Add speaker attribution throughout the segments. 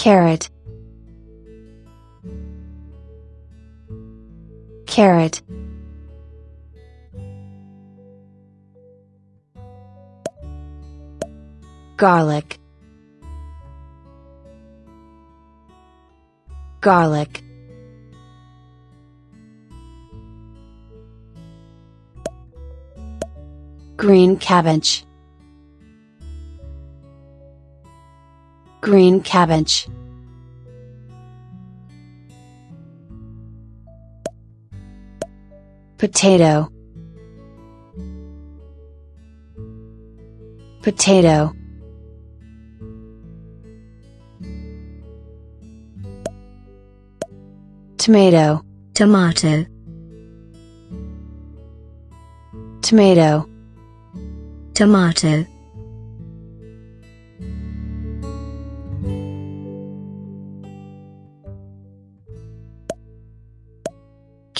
Speaker 1: Carrot. Carrot. Garlic. Garlic. Green cabbage. Green cabbage. Potato. Potato. Tomato.
Speaker 2: tomato,
Speaker 1: Tomato.
Speaker 2: tomato,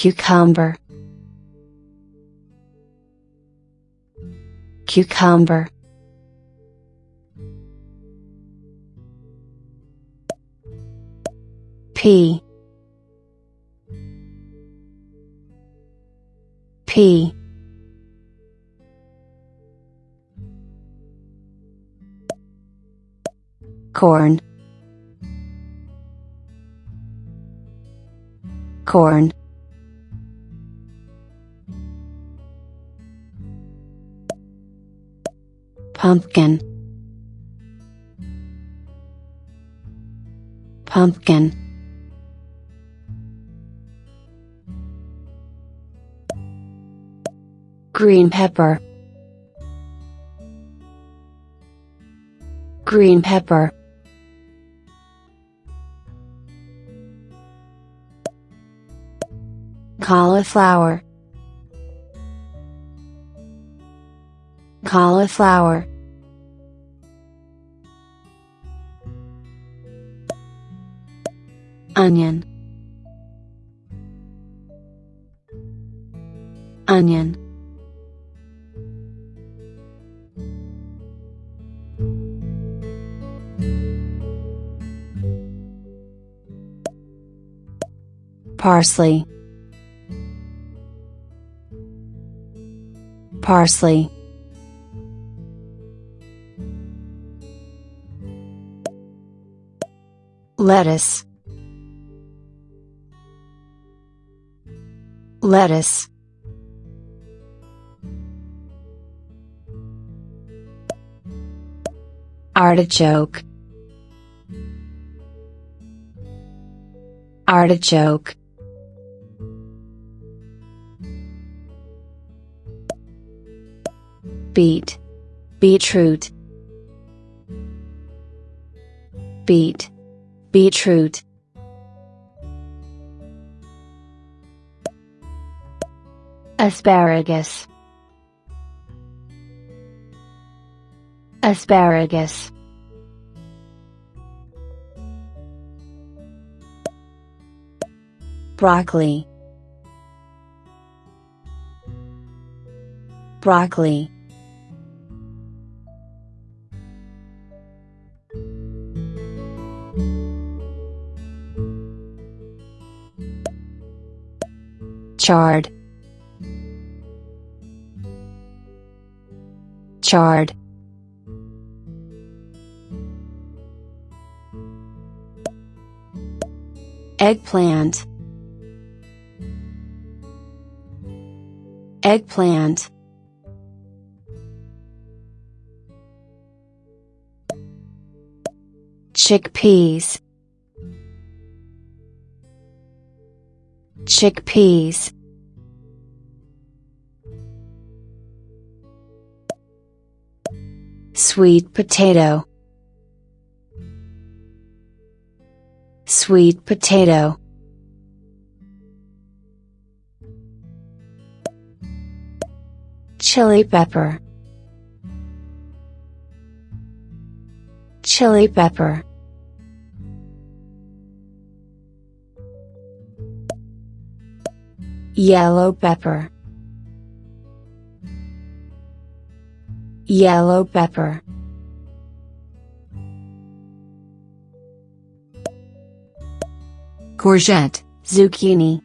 Speaker 1: Cucumber. Cucumber. P P Corn. Corn. Pumpkin. Pumpkin. Green pepper. Green pepper. Cauliflower. Cauliflower. Onion. Onion. Parsley. Parsley. Lettuce. Lettuce. Artichoke. Artichoke. Beet. Beetroot. Beet. Beetroot. Asparagus. Asparagus. Broccoli. Broccoli. Chard. Chard. Eggplant. Eggplant. Chickpeas. Chickpeas. Sweet potato. Sweet potato. Chili pepper. Chili pepper. Yellow pepper. Yellow pepper.
Speaker 3: courgette,
Speaker 1: zucchini,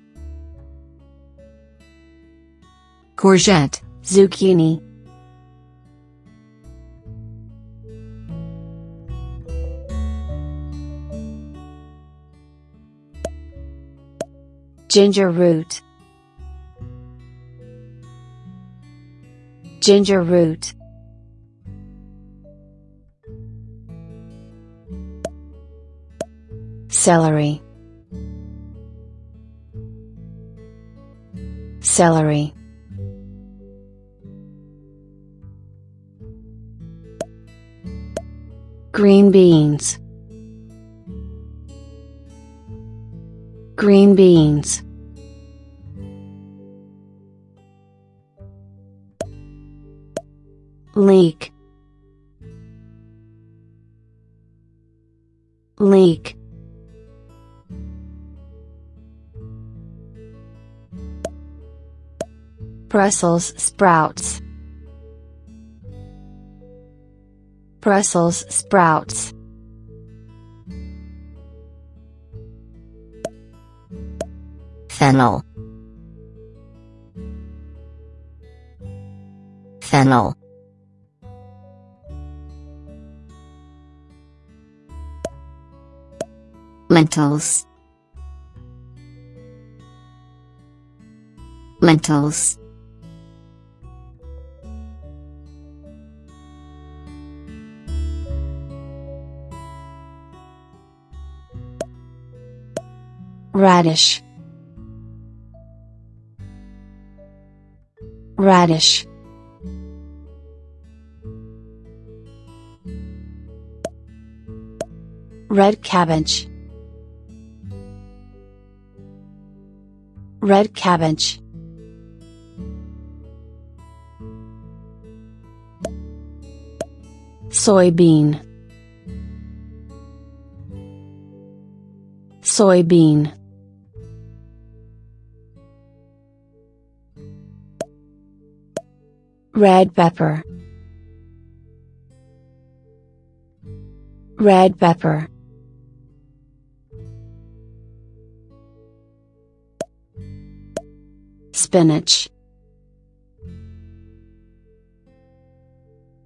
Speaker 3: courgette,
Speaker 1: zucchini, ginger root, ginger root, celery, celery. Green beans. Green beans. Leek. Leek. Brussels sprouts. Brussels sprouts.
Speaker 2: fennel fennel lentils lentils
Speaker 1: Radish. Radish. Red cabbage. Red cabbage. Soybean. Soybean. Red pepper. Red pepper. Spinach.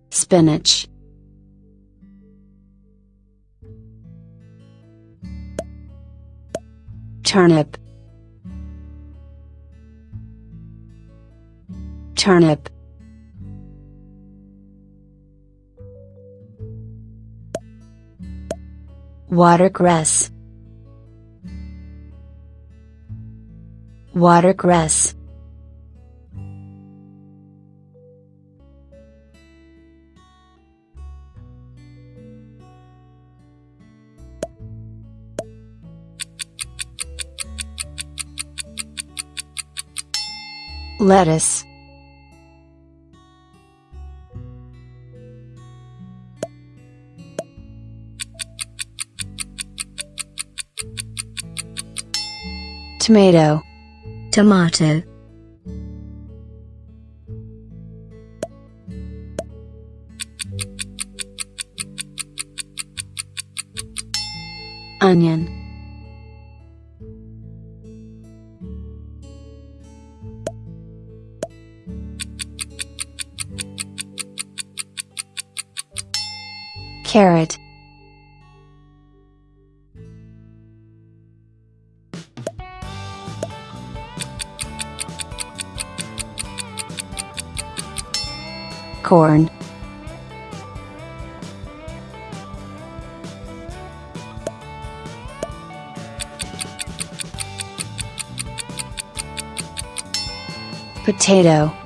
Speaker 1: Spinach. Turnip. Turnip. Watercress. Watercress. Lettuce. Tomato.
Speaker 2: tomato
Speaker 1: Onion. Carrot. Corn. Potato.